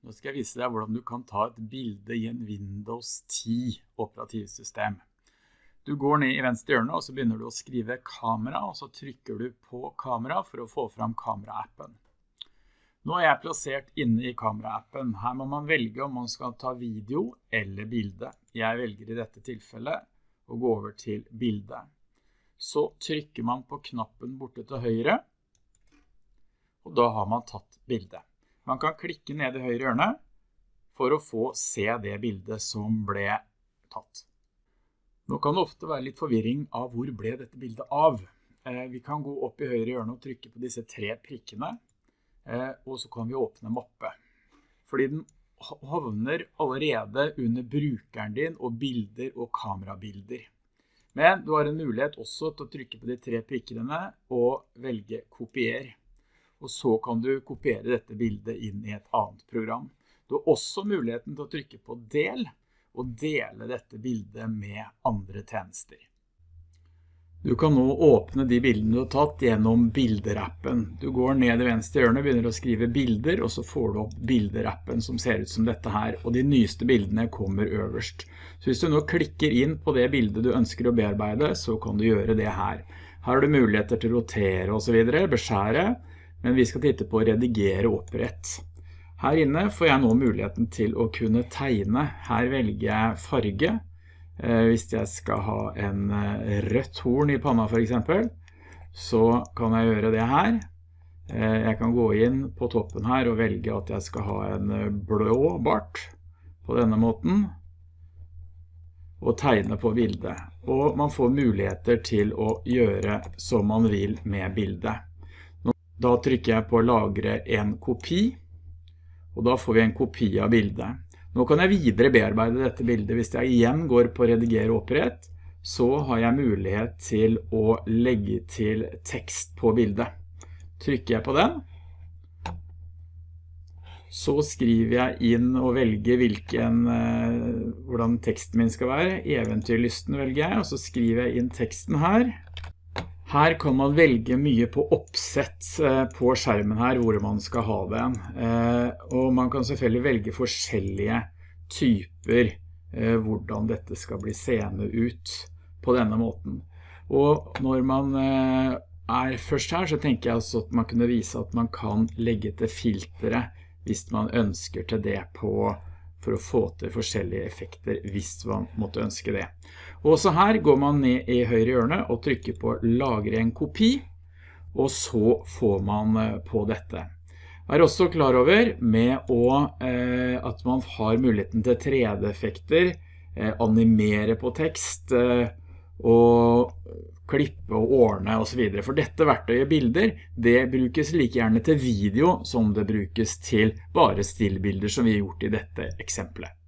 Nå skal jeg vise deg hvordan du kan ta et bilde i en Windows 10 operativsystem. Du går ned i venstre hjørne og så begynner du å skrive kamera, og så trykker du på kamera for å få fram kameraappen. Nå er jeg plassert inne i kameraappen. Her må man velge om man skal ta video eller bilde. Jeg velger i dette tilfellet å gå over til bilde. Så trykker man på knappen borte til høyre, og da har man tatt bildet. Man kan klikke ned i høyre hjørne for å få se det bildet som ble tatt. Nå kan det ofte være litt forvirring av hvor ble dette bildet av. Eh, vi kan gå opp i høyre hjørne og trykke på disse tre prikkene, eh, og så kan vi åpne mappe. Fordi den havner allerede under brukeren din og bilder og kamerabilder. Men du har en mulighet også til å trykke på de tre prikkene og velge kopier og så kan du kopiere dette bildet inn i et annet program. Du har også muligheten til å trykke på del, og dele dette bildet med andre tjenester. Du kan nå åpne de bildene du har tatt gjennom bilderappen. Du går ned i venstre hjørne, begynner å skrive bilder, og så får du opp bilderappen som ser ut som dette her, og de nyeste bildene kommer øverst. Så hvis du nå klikker inn på det bildet du ønsker å bearbeide, så kan du gjøre det her. Her har du muligheter til å rotere og så videre, beskjære, men vi skal titte på redigere opprett. Her inne får jeg nå muligheten til å kunne tegne. Her velger jeg farge. Eh, hvis jeg skal ha en eh, rødt horn i panna for eksempel, så kan jeg gjøre det her. Eh, jeg kan gå inn på toppen her og velge at jeg skal ha en blå bart på denne måten og tegne på bildet. Og man får muligheter til å gjøre som man vil med bildet. Da trykker jeg på lagre en kopi, og da får vi en kopi av bildet. Nå kan jeg videre bearbeide dette bildet. Hvis jeg igjen går på redigere opprett, så har jeg mulighet til å legge til tekst på bildet. Trykker jeg på den, så skriver jeg inn og velger hvilken, eh, hvordan teksten min skal være. Eventyrlysten velger jeg, og så skriver jeg inn teksten her. Her kan man velge mye på oppsett eh, på skjermen her, hvor man skal ha den. Eh, og man kan selvfølgelig velge forskjellige typer eh, hvordan dette skal bli seende ut på denne måten. Og når man er først her, så tenker jeg også at man kunne vise at man kan legge til filtre hvis man ønsker til det på for å få til forskjellige effekter hvis man måtte ønske det. Og også her går man ned i høyre hjørne og trykker på lagre en kopi, og så får man eh, på dette. Jeg Er også klar over med å, eh, at man har muligheten til 3D-effekter, eh, animere på tekst, eh, og klippe og ordne og så videre. For dette verktøyet bilder, det brukes like gjerne til video som det brukes til bare stillbilder som vi har gjort i dette eksempelet.